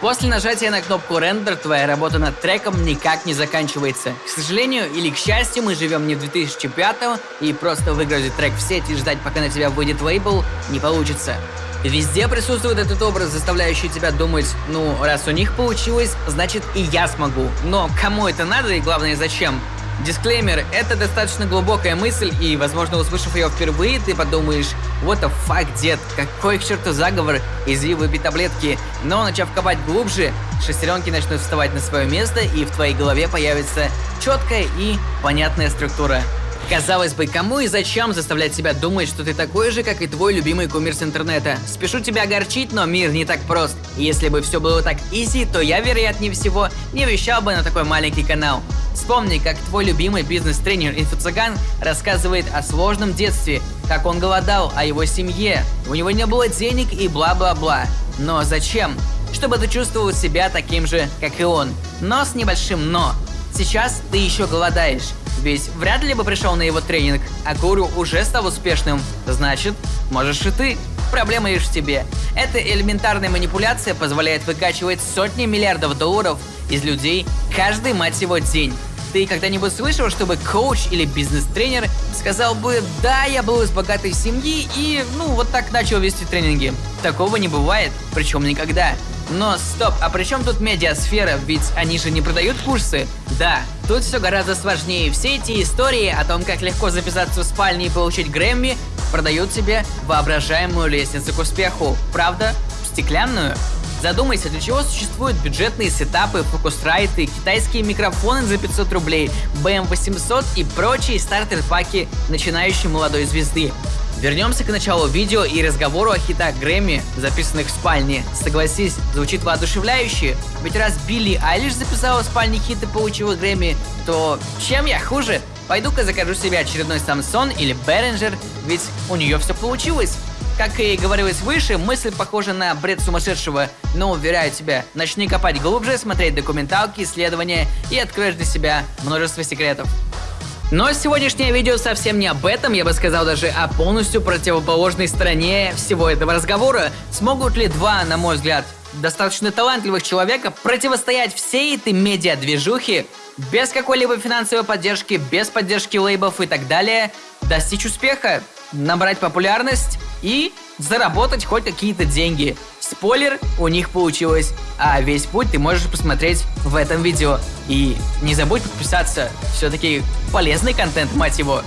После нажатия на кнопку Render твоя работа над треком никак не заканчивается. К сожалению или к счастью, мы живем не в 2005 и просто выгрузить трек в сеть и ждать, пока на тебя выйдет лейбл, не получится. Везде присутствует этот образ, заставляющий тебя думать, ну, раз у них получилось, значит и я смогу. Но кому это надо и главное зачем? Дисклеймер – это достаточно глубокая мысль, и, возможно, услышав ее впервые, ты подумаешь, what the fuck, дед, какой к черту заговор, изви выпей таблетки. Но, начав копать глубже, шестеренки начнут вставать на свое место, и в твоей голове появится четкая и понятная структура. Казалось бы, кому и зачем заставлять себя думать, что ты такой же, как и твой любимый кумир с интернета? Спешу тебя огорчить, но мир не так прост. Если бы все было так изи, то я, вероятнее всего, не вещал бы на такой маленький канал. Вспомни, как твой любимый бизнес-тренер Инфо-цыган рассказывает о сложном детстве, как он голодал, о его семье, у него не было денег и бла-бла-бла. Но зачем? Чтобы ты чувствовал себя таким же, как и он. Но с небольшим «но». Сейчас ты еще голодаешь. Ведь вряд ли бы пришел на его тренинг, а Гуру уже стал успешным. Значит, можешь и ты. Проблема лишь в тебе. Эта элементарная манипуляция позволяет выкачивать сотни миллиардов долларов из людей каждый, мать его, день. Ты когда-нибудь слышал, чтобы коуч или бизнес-тренер сказал бы «Да, я был из богатой семьи и, ну, вот так начал вести тренинги». Такого не бывает, причем никогда. Но стоп, а при чем тут медиасфера? Ведь они же не продают курсы. Да, тут все гораздо сложнее. Все эти истории о том, как легко записаться в спальне и получить Грэмми, продают тебе воображаемую лестницу к успеху. Правда? Стеклянную? Задумайся, для чего существуют бюджетные сетапы, фокусрайты, китайские микрофоны за 500 рублей, BM800 и прочие стартер-паки начинающей молодой звезды. Вернемся к началу видео и разговору о хитах Грэмми, записанных в спальне. Согласись, звучит воодушевляюще, ведь раз Билли Айлиш записала в спальне хит и получила Грэмми, то чем я хуже? Пойду-ка закажу себе очередной Samsung или Behringer, ведь у нее все получилось. Как и говорилось выше, мысль похожа на бред сумасшедшего, но уверяю тебя, начни копать глубже, смотреть документалки, исследования и откроешь для себя множество секретов. Но сегодняшнее видео совсем не об этом, я бы сказал даже о полностью противоположной стороне всего этого разговора. Смогут ли два, на мой взгляд, достаточно талантливых человека противостоять всей этой медиа-движухе без какой-либо финансовой поддержки, без поддержки лейбов и так далее, достичь успеха, набрать популярность и заработать хоть какие-то деньги. Спойлер, у них получилось, а весь путь ты можешь посмотреть в этом видео. И не забудь подписаться, все-таки полезный контент, мать его.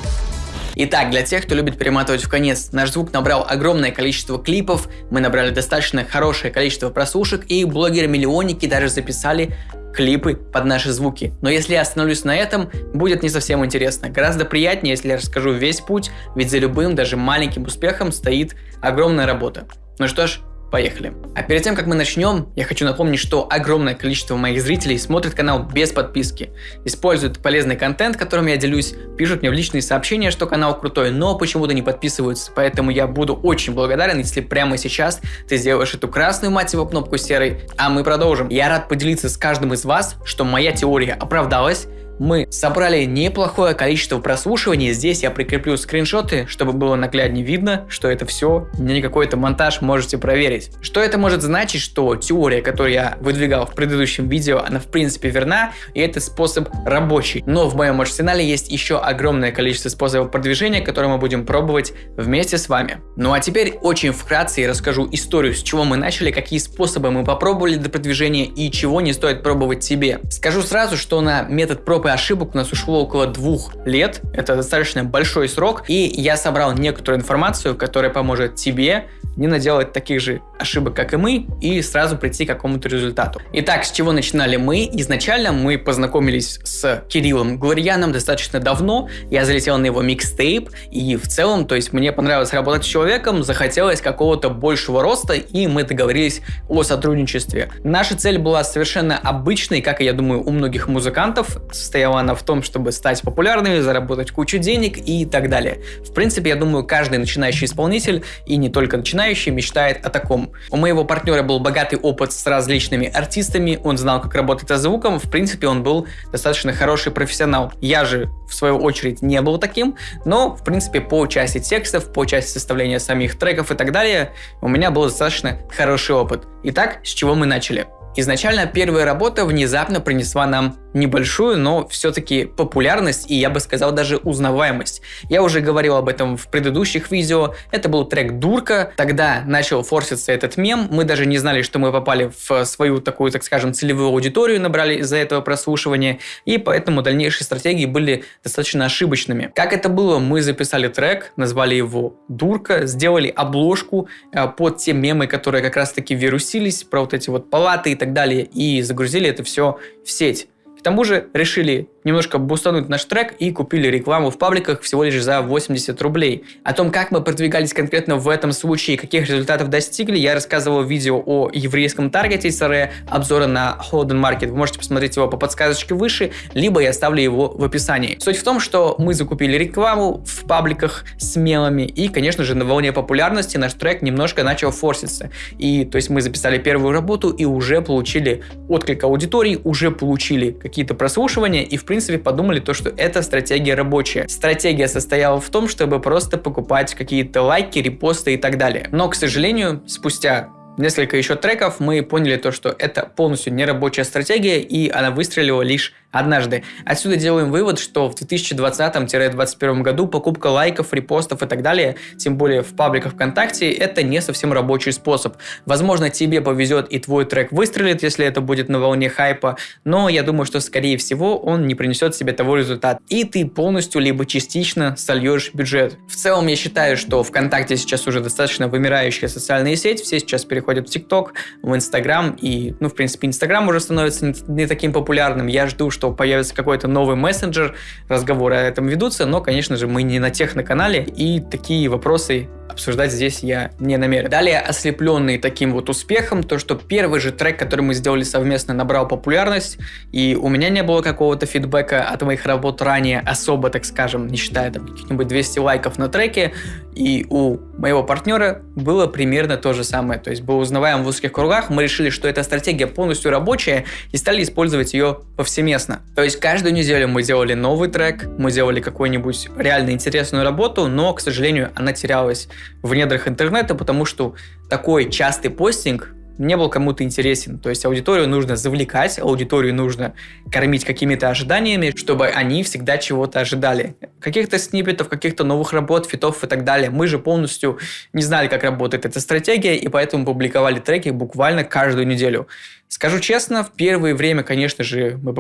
Итак, для тех, кто любит перематывать в конец, наш звук набрал огромное количество клипов, мы набрали достаточно хорошее количество прослушек, и блогеры-миллионники даже записали клипы под наши звуки. Но если я остановлюсь на этом, будет не совсем интересно. Гораздо приятнее, если я расскажу весь путь, ведь за любым, даже маленьким успехом стоит огромная работа. Ну что ж, Поехали. А перед тем, как мы начнем, я хочу напомнить, что огромное количество моих зрителей смотрит канал без подписки, используют полезный контент, которым я делюсь, пишут мне в личные сообщения, что канал крутой, но почему-то не подписываются, поэтому я буду очень благодарен, если прямо сейчас ты сделаешь эту красную, мать его, кнопку серой, а мы продолжим. Я рад поделиться с каждым из вас, что моя теория оправдалась, мы собрали неплохое количество прослушиваний. Здесь я прикреплю скриншоты, чтобы было нагляднее видно, что это все не какой-то монтаж, можете проверить. Что это может значить, что теория, которую я выдвигал в предыдущем видео, она в принципе верна, и этот способ рабочий. Но в моем арсенале есть еще огромное количество способов продвижения, которые мы будем пробовать вместе с вами. Ну а теперь очень вкратце я расскажу историю, с чего мы начали, какие способы мы попробовали для продвижения и чего не стоит пробовать себе. Скажу сразу, что на метод проб и ошибок у нас ушло около двух лет. Это достаточно большой срок. И я собрал некоторую информацию, которая поможет тебе не наделать таких же ошибок, как и мы, и сразу прийти к какому-то результату. Итак, с чего начинали мы? Изначально мы познакомились с Кириллом Глорьяном достаточно давно. Я залетел на его микстейп, и в целом, то есть мне понравилось работать с человеком, захотелось какого-то большего роста, и мы договорились о сотрудничестве. Наша цель была совершенно обычной, как и я думаю у многих музыкантов, состояла она в том, чтобы стать популярными, заработать кучу денег и так далее. В принципе, я думаю, каждый начинающий исполнитель, и не только начинающий, начинающий мечтает о таком. У моего партнера был богатый опыт с различными артистами, он знал, как работать со звуком, в принципе, он был достаточно хороший профессионал. Я же, в свою очередь, не был таким, но, в принципе, по части текстов, по части составления самих треков и так далее, у меня был достаточно хороший опыт. Итак, с чего мы начали? Изначально первая работа внезапно принесла нам небольшую, но все-таки популярность и, я бы сказал, даже узнаваемость. Я уже говорил об этом в предыдущих видео. Это был трек «Дурка». Тогда начал форситься этот мем. Мы даже не знали, что мы попали в свою такую, так скажем, целевую аудиторию, набрали из-за этого прослушивания. И поэтому дальнейшие стратегии были достаточно ошибочными. Как это было? Мы записали трек, назвали его «Дурка», сделали обложку э, под те мемы, которые как раз-таки вирусились, про вот эти вот палаты и так далее, и загрузили это все в сеть. К тому же решили немножко бустануть наш трек и купили рекламу в пабликах всего лишь за 80 рублей. О том, как мы продвигались конкретно в этом случае и каких результатов достигли, я рассказывал в видео о еврейском таргете SRE, обзора на Holden Market. Вы можете посмотреть его по подсказочке выше, либо я оставлю его в описании. Суть в том, что мы закупили рекламу в пабликах с мелами, и, конечно же, на волне популярности наш трек немножко начал форситься. И, то есть, мы записали первую работу и уже получили отклик аудитории, уже получили какие-то прослушивания, и, в принципе, подумали то, что эта стратегия рабочая. Стратегия состояла в том, чтобы просто покупать какие-то лайки, репосты и так далее. Но, к сожалению, спустя несколько еще треков мы поняли то, что это полностью нерабочая стратегия, и она выстрелила лишь однажды. Отсюда делаем вывод, что в 2020-2021 году покупка лайков, репостов и так далее, тем более в пабликах ВКонтакте, это не совсем рабочий способ. Возможно, тебе повезет и твой трек выстрелит, если это будет на волне хайпа, но я думаю, что скорее всего он не принесет себе того результата. И ты полностью либо частично сольешь бюджет. В целом я считаю, что ВКонтакте сейчас уже достаточно вымирающая социальная сеть, все сейчас переходят в ТикТок, в Инстаграм, и, ну, в принципе, Инстаграм уже становится не, не таким популярным. Я жду, что что появится какой-то новый мессенджер, разговоры о этом ведутся, но, конечно же, мы не на техноканале, и такие вопросы обсуждать здесь я не намерен. Далее, ослепленный таким вот успехом, то, что первый же трек, который мы сделали совместно, набрал популярность, и у меня не было какого-то фидбэка от моих работ ранее, особо, так скажем, не считая там каких-нибудь 200 лайков на треке, и у моего партнера было примерно то же самое, то есть был узнаваем в узких кругах, мы решили, что эта стратегия полностью рабочая, и стали использовать ее повсеместно. То есть каждую неделю мы делали новый трек, мы делали какую-нибудь реально интересную работу, но, к сожалению, она терялась в недрах интернета, потому что такой частый постинг не был кому-то интересен. То есть аудиторию нужно завлекать, аудиторию нужно кормить какими-то ожиданиями, чтобы они всегда чего-то ожидали. Каких-то сниппетов, каких-то новых работ, фитов и так далее. Мы же полностью не знали, как работает эта стратегия, и поэтому публиковали треки буквально каждую неделю. Скажу честно, в первое время, конечно же, мы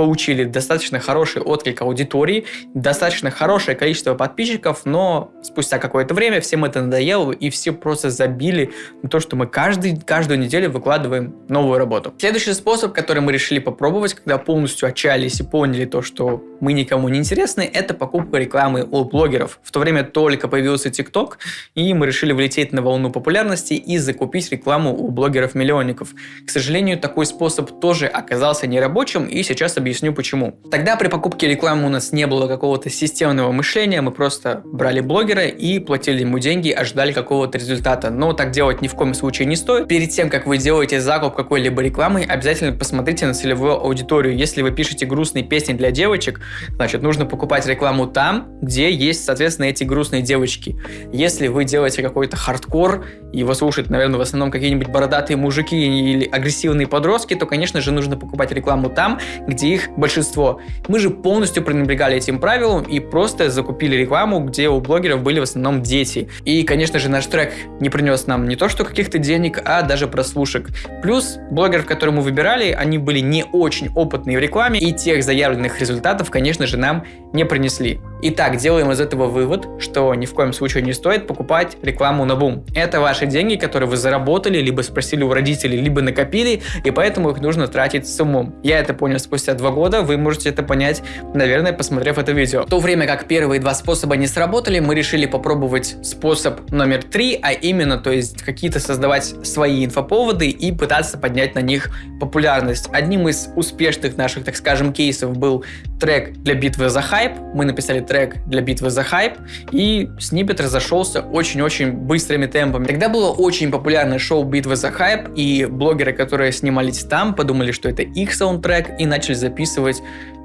получили достаточно хороший отклик аудитории, достаточно хорошее количество подписчиков, но спустя какое-то время всем это надоело, и все просто забили на то, что мы каждый, каждую неделю выкладываем новую работу. Следующий способ, который мы решили попробовать, когда полностью отчаялись и поняли то, что мы никому не интересны, это покупка рекламы у блогеров. В то время только появился TikTok, и мы решили влететь на волну популярности и закупить рекламу у блогеров-миллионников. К сожалению, такой способ тоже оказался нерабочим, и сейчас объясню объясню почему. Тогда при покупке рекламы у нас не было какого-то системного мышления, мы просто брали блогера и платили ему деньги, ожидали какого-то результата. Но так делать ни в коем случае не стоит. Перед тем, как вы делаете закуп какой-либо рекламы, обязательно посмотрите на целевую аудиторию. Если вы пишете грустные песни для девочек, значит нужно покупать рекламу там, где есть, соответственно, эти грустные девочки. Если вы делаете какой-то хардкор, его слушают, наверное, в основном какие-нибудь бородатые мужики или агрессивные подростки, то, конечно же, нужно покупать рекламу там, где их большинство. Мы же полностью пренебрегали этим правилам и просто закупили рекламу, где у блогеров были в основном дети. И, конечно же, наш трек не принес нам не то что каких-то денег, а даже прослушек. Плюс блогеров, которые мы выбирали, они были не очень опытные в рекламе, и тех заявленных результатов, конечно же, нам не принесли. Итак, делаем из этого вывод, что ни в коем случае не стоит покупать рекламу на бум. Это ваши деньги, которые вы заработали, либо спросили у родителей, либо накопили, и поэтому их нужно тратить с умом. Я это понял спустя два года, вы можете это понять, наверное, посмотрев это видео. В то время как первые два способа не сработали, мы решили попробовать способ номер три, а именно, то есть какие-то создавать свои инфоповоды и пытаться поднять на них популярность. Одним из успешных наших, так скажем, кейсов был трек для битвы за хайп. Мы написали трек для битвы за хайп, и снипет разошелся очень-очень быстрыми темпами. Тогда было очень популярное шоу «Битвы за хайп», и блогеры, которые снимались там, подумали, что это их саундтрек, и начали записывать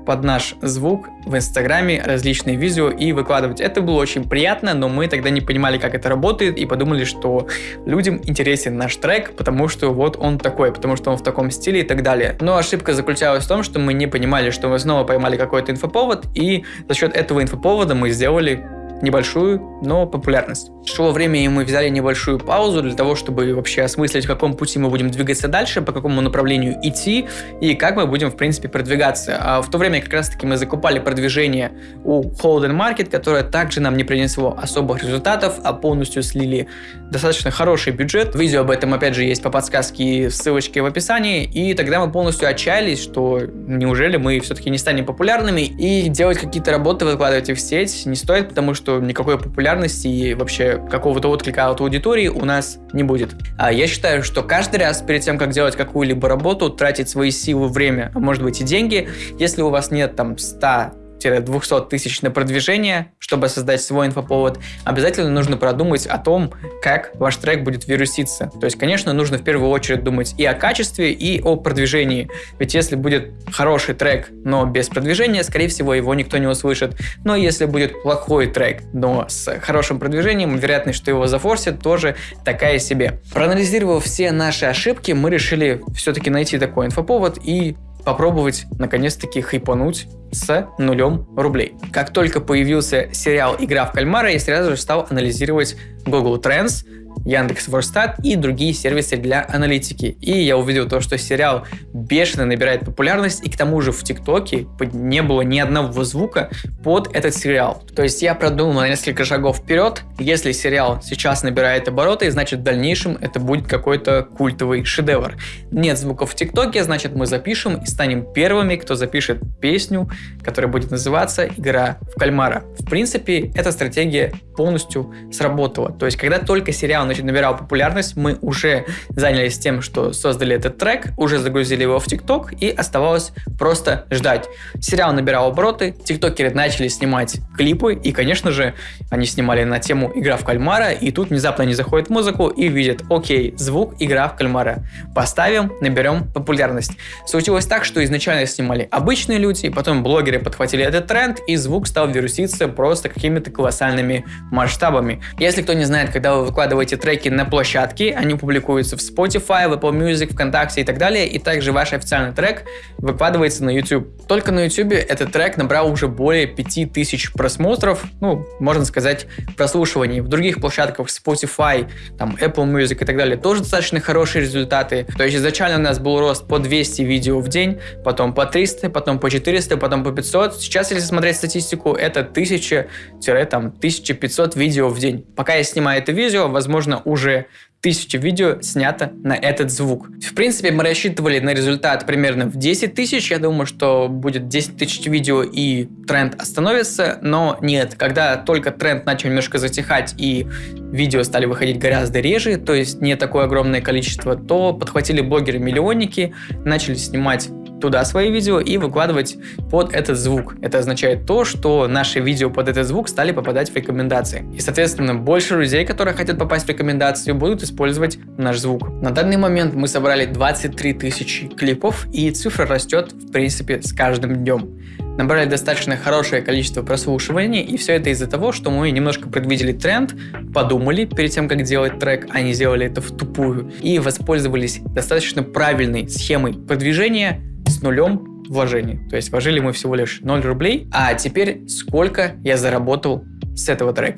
под наш звук в Инстаграме различные видео и выкладывать. Это было очень приятно, но мы тогда не понимали, как это работает, и подумали, что людям интересен наш трек, потому что вот он такой, потому что он в таком стиле и так далее. Но ошибка заключалась в том, что мы не понимали, что мы снова поймали какой-то инфоповод, и за счет этого инфоповода мы сделали небольшую, но популярность. Шло время, и мы взяли небольшую паузу для того, чтобы вообще осмыслить, в каком пути мы будем двигаться дальше, по какому направлению идти, и как мы будем, в принципе, продвигаться. А в то время как раз-таки мы закупали продвижение у Holden Market, которое также нам не принесло особых результатов, а полностью слили достаточно хороший бюджет. Видео об этом, опять же, есть по подсказке и ссылочке в описании, и тогда мы полностью отчаялись, что неужели мы все-таки не станем популярными, и делать какие-то работы, выкладывать их в сеть не стоит, потому что что никакой популярности и вообще какого-то отклика от аудитории у нас не будет. А я считаю, что каждый раз перед тем, как делать какую-либо работу, тратить свои силы, время, а может быть и деньги, если у вас нет там 100 200 тысяч на продвижение, чтобы создать свой инфоповод, обязательно нужно продумать о том, как ваш трек будет вируситься. То есть, конечно, нужно в первую очередь думать и о качестве, и о продвижении. Ведь если будет хороший трек, но без продвижения, скорее всего, его никто не услышит. Но если будет плохой трек, но с хорошим продвижением, вероятность, что его зафорсят, тоже такая себе. Проанализировав все наши ошибки, мы решили все-таки найти такой инфоповод и попробовать наконец-таки хайпануть с нулем рублей. Как только появился сериал «Игра в кальмара», я сразу же стал анализировать Google Trends, Яндекс Ворстат и другие сервисы для аналитики. И я увидел то, что сериал бешено набирает популярность, и к тому же в ТикТоке не было ни одного звука под этот сериал. То есть я продумал на несколько шагов вперед. Если сериал сейчас набирает обороты, значит в дальнейшем это будет какой-то культовый шедевр. Нет звуков в ТикТоке, значит мы запишем и станем первыми, кто запишет песню, которая будет называться «Игра в кальмара». В принципе, эта стратегия полностью сработала. То есть когда только сериал значит, набирал популярность, мы уже занялись тем, что создали этот трек, уже загрузили его в ТикТок и оставалось просто ждать. Сериал набирал обороты, тиктокеры начали снимать клипы и, конечно же, они снимали на тему «Игра в кальмара» и тут внезапно они заходят в музыку и видят, окей, звук «Игра в кальмара». Поставим, наберем популярность. Случилось так, что изначально снимали обычные люди, потом блогеры подхватили этот тренд и звук стал вируситься просто какими-то колоссальными масштабами. Если кто не знает, когда вы выкладываете треки на площадке, они публикуются в Spotify, в Apple Music, ВКонтакте и так далее, и также ваш официальный трек выкладывается на YouTube. Только на YouTube этот трек набрал уже более 5000 просмотров, ну, можно сказать, прослушиваний. В других площадках Spotify, там, Apple Music и так далее тоже достаточно хорошие результаты. То есть изначально у нас был рост по 200 видео в день, потом по 300, потом по 400, потом по 500. Сейчас, если смотреть статистику, это 1000-1500 видео в день. Пока я снимаю это видео, возможно, возможно, уже тысяча видео снято на этот звук. В принципе, мы рассчитывали на результат примерно в 10 тысяч. Я думаю, что будет 10 тысяч видео и тренд остановится, но нет. Когда только тренд начал немножко затихать и видео стали выходить гораздо реже, то есть не такое огромное количество, то подхватили блогеры-миллионники, начали снимать туда свои видео и выкладывать под этот звук. Это означает то, что наши видео под этот звук стали попадать в рекомендации. И, соответственно, больше людей, которые хотят попасть в рекомендации, будут использовать наш звук. На данный момент мы собрали 23 тысячи клипов, и цифра растет, в принципе, с каждым днем набрали достаточно хорошее количество прослушиваний, и все это из-за того, что мы немножко предвидели тренд, подумали перед тем, как делать трек, а не сделали это в тупую, и воспользовались достаточно правильной схемой продвижения, с нулем вложений. То есть вложили мы всего лишь 0 рублей. А теперь сколько я заработал с этого трека.